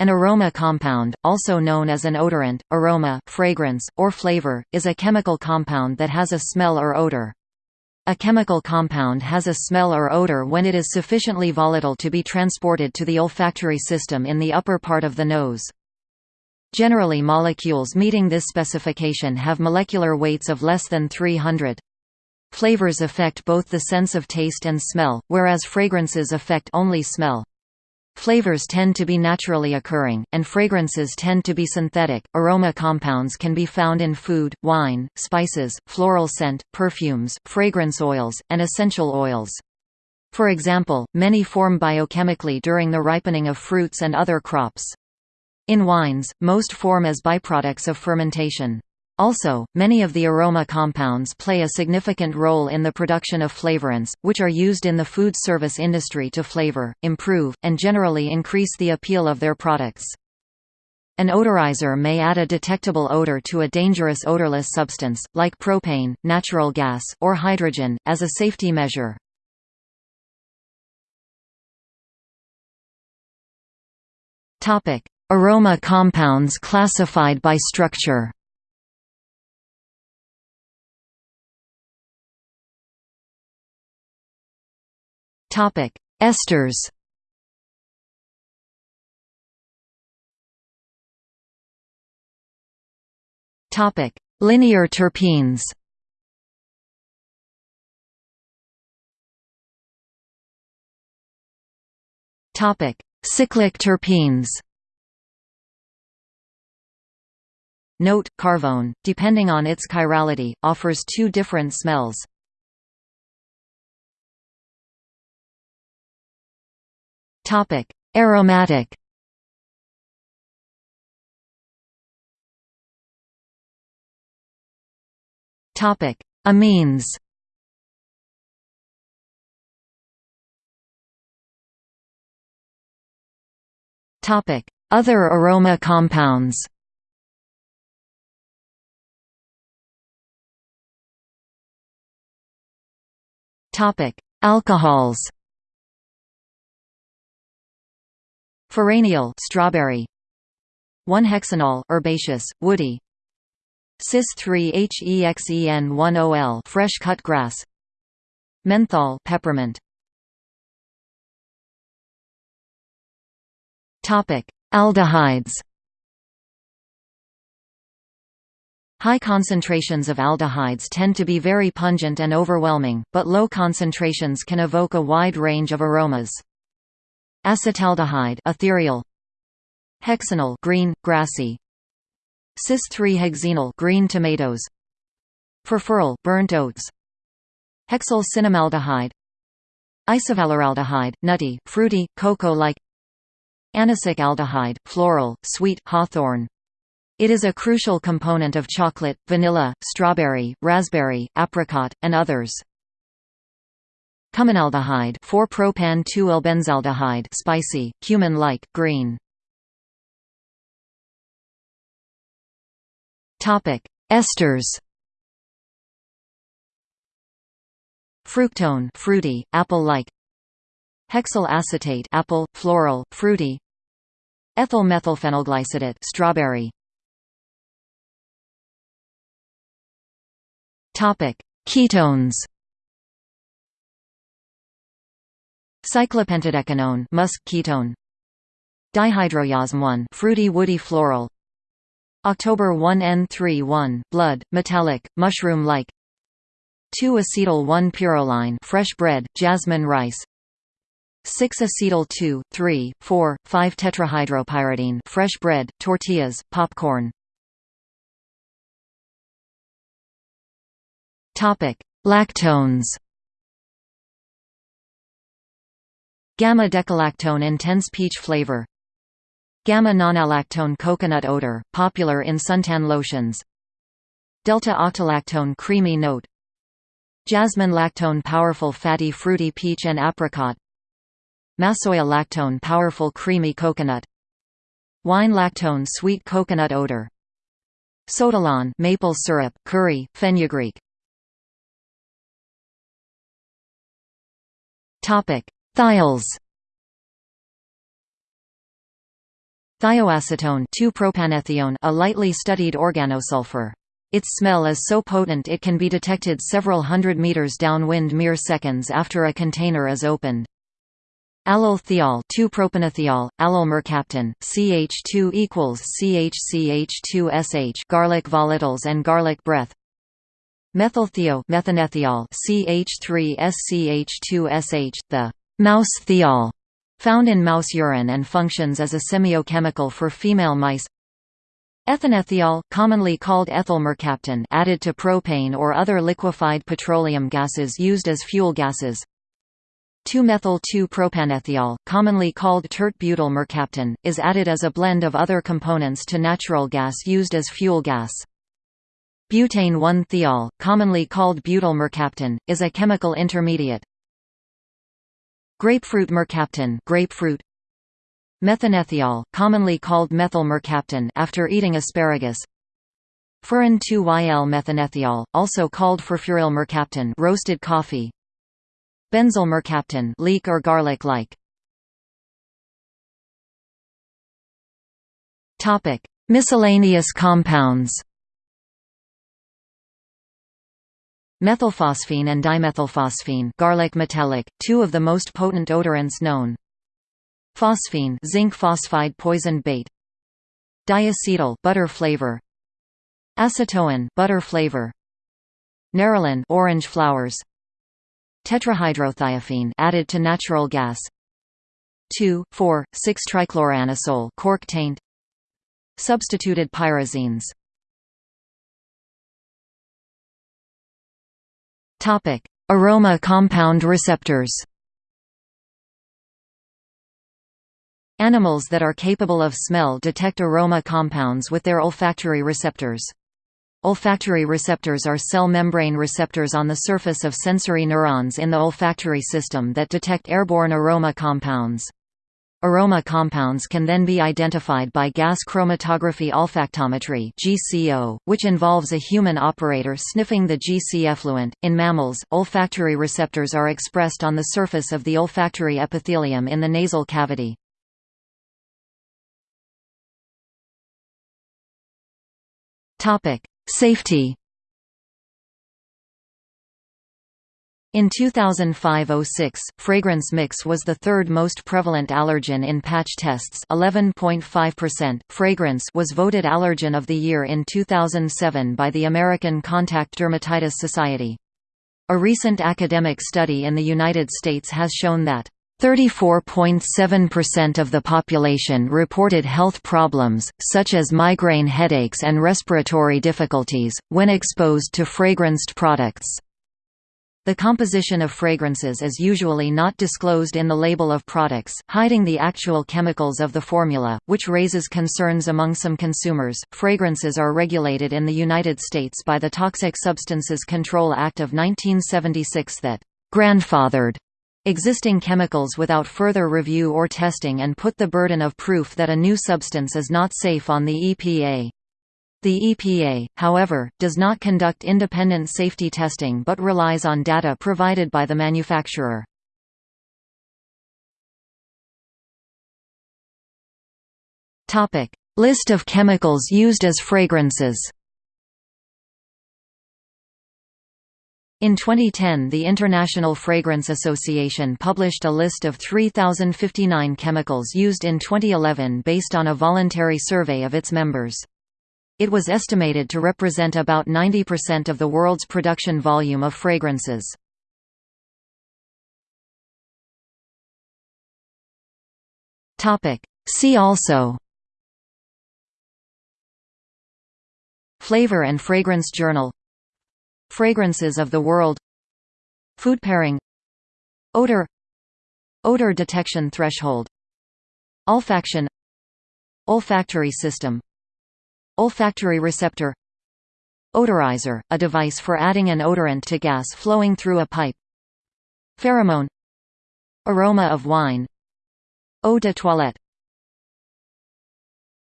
An aroma compound, also known as an odorant, aroma, fragrance, or flavor, is a chemical compound that has a smell or odor. A chemical compound has a smell or odor when it is sufficiently volatile to be transported to the olfactory system in the upper part of the nose. Generally molecules meeting this specification have molecular weights of less than 300. Flavors affect both the sense of taste and smell, whereas fragrances affect only smell. Flavors tend to be naturally occurring, and fragrances tend to be synthetic. Aroma compounds can be found in food, wine, spices, floral scent, perfumes, fragrance oils, and essential oils. For example, many form biochemically during the ripening of fruits and other crops. In wines, most form as byproducts of fermentation. Also, many of the aroma compounds play a significant role in the production of flavorants, which are used in the food service industry to flavor, improve, and generally increase the appeal of their products. An odorizer may add a detectable odor to a dangerous odorless substance, like propane, natural gas, or hydrogen, as a safety measure. Aroma compounds classified by structure Topic: Esters. Topic: Linear terpenes. Topic: Cyclic terpenes. Note, carvone, depending on its chirality, offers two different smells. Topic: Aromatic. Topic: Amines. Topic: Other aroma compounds. Topic: Alcohols. Furaneol strawberry. 1-hexanol herbaceous, woody. Cis-3-HEXEN1-OL fresh cut grass. Menthol peppermint. Topic: Aldehydes. High concentrations of aldehydes tend to be very pungent and overwhelming, but low concentrations can evoke a wide range of aromas. Acetaldehyde ethereal Hexanal green grassy Cis-3-hexenal green tomatoes Furfural burnt oats Hexyl cinnamaldehyde Isovaleraldehyde nutty fruity cocoa-like Anisic aldehyde floral sweet hawthorn it is a crucial component of chocolate, vanilla, strawberry, raspberry, apricot, and others. Cuminaldehyde 4-propan-2-ylbenzaldehyde spicy, cumin-like, green. Topic: Esters. Fructone fruity, apple-like. Hexyl acetate apple, floral, fruity. Ethyl methylphenylglycidate strawberry. Topic: Ketones. Cyclopentadecanone musk ketone. Dihydrojasmone fruity woody floral. Oct-1-en-3-one blood metallic mushroom-like. 2-acetyl 1-pyrroline fresh bread jasmine rice. 6-acetyl 2 3 4 5 tetrahydropyridine fresh bread tortillas popcorn. Topic Lactones Gamma-decalactone intense peach flavor. Gamma-nonalactone coconut odor, popular in suntan lotions. Delta-octalactone creamy note. Jasmine lactone powerful fatty fruity peach and apricot. Massoia lactone powerful creamy coconut. Wine lactone sweet coconut odor. Sotolon maple syrup, curry, fenugreek. Topic: Thiols Thioacetone 2-propanethione a lightly studied organosulfur. Its smell is so potent it can be detected several hundred meters downwind mere seconds after a container is opened. Allyl thiol 2-propenethiol, allyl mercaptan, CH2 equals CHCH2SH garlic volatiles and garlic breath Methylthio methanethiol CH3SCH2SH, the mouse thiol, found in mouse urine and functions as a semiochemical for female mice Ethanethiol, commonly called ethyl mercaptan added to propane or other liquefied petroleum gases used as fuel gases 2-methyl-2-propanethiol, commonly called tert-butyl mercaptan, is added as a blend of other components to natural gas used as fuel gas. Butane 1-thiol, commonly called butyl mercaptan, is a chemical intermediate. Grapefruit mercaptan grapefruit, Methanethiol, commonly called methyl mercaptan after eating asparagus. Furan 2-YL methanethiol, also called furfuryl mercaptan roasted coffee. Benzyl mercaptan leek or garlic-like. Topic: Miscellaneous compounds. Methylphosphine and dimethylphosphine garlic metallic, two of the most potent odorants known. Phosphine zinc phosphide poison bait. Diacetyl butter flavor. Acetoin butter flavor. Nerolin orange flowers. Tetrahydrothiophene added to natural gas. 2, 4, 6 trichloroanisole cork taint. Substituted pyrazines Topic: Aroma compound receptors Animals that are capable of smell detect aroma compounds with their olfactory receptors. Olfactory receptors are cell membrane receptors on the surface of sensory neurons in the olfactory system that detect airborne aroma compounds. Aroma compounds can then be identified by gas chromatography olfactometry (GCO), which involves a human operator sniffing the GC effluent. In mammals, olfactory receptors are expressed on the surface of the olfactory epithelium in the nasal cavity. Topic: Safety. In 2005–06, fragrance mix was the third most prevalent allergen in patch tests 11.5%. Fragrance was voted Allergen of the Year in 2007 by the American Contact Dermatitis Society. A recent academic study in the United States has shown that 34.7% of the population reported health problems, such as migraine headaches and respiratory difficulties, when exposed to fragranced products. The composition of fragrances is usually not disclosed in the label of products, hiding the actual chemicals of the formula, which raises concerns among some consumers. Fragrances are regulated in the United States by the Toxic Substances Control Act of 1976 that grandfathered existing chemicals without further review or testing and put the burden of proof that a new substance is not safe on the EPA. The EPA, however, does not conduct independent safety testing but relies on data provided by the manufacturer. List of chemicals used as fragrances In 2010 the International Fragrance Association published a list of 3,059 chemicals used in 2011 based on a voluntary survey of its members. It was estimated to represent about 90% of the world's production volume of fragrances. See also Flavor and Fragrance Journal Fragrances of the world Food pairing Odor Odor detection threshold Olfaction Olfactory system Olfactory receptor Odorizer, a device for adding an odorant to gas flowing through a pipe. Pheromone Aroma of wine. Eau de toilette